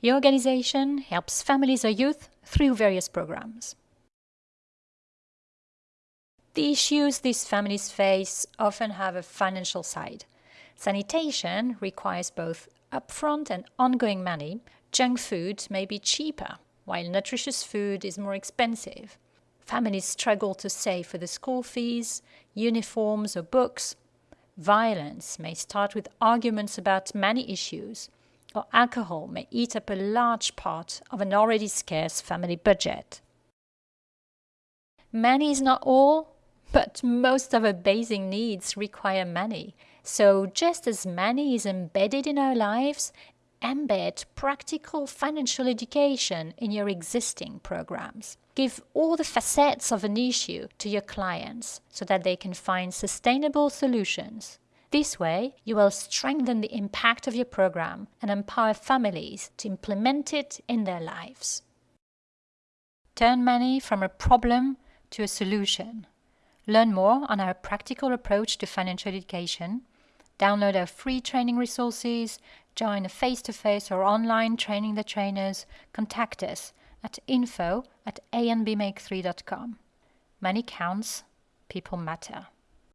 Your organization helps families or youth through various programs. The issues these families face often have a financial side. Sanitation requires both upfront and ongoing money. Junk food may be cheaper, while nutritious food is more expensive. Families struggle to save for the school fees, uniforms, or books. Violence may start with arguments about many issues, or alcohol may eat up a large part of an already scarce family budget. Money is not all, but most of our basic needs require money. So just as money is embedded in our lives, embed practical financial education in your existing programs. Give all the facets of an issue to your clients so that they can find sustainable solutions. This way, you will strengthen the impact of your program and empower families to implement it in their lives. Turn money from a problem to a solution. Learn more on our practical approach to financial education. Download our free training resources, join a face-to-face or online training the trainers, contact us at info at anbmake3.com. Money counts, people matter.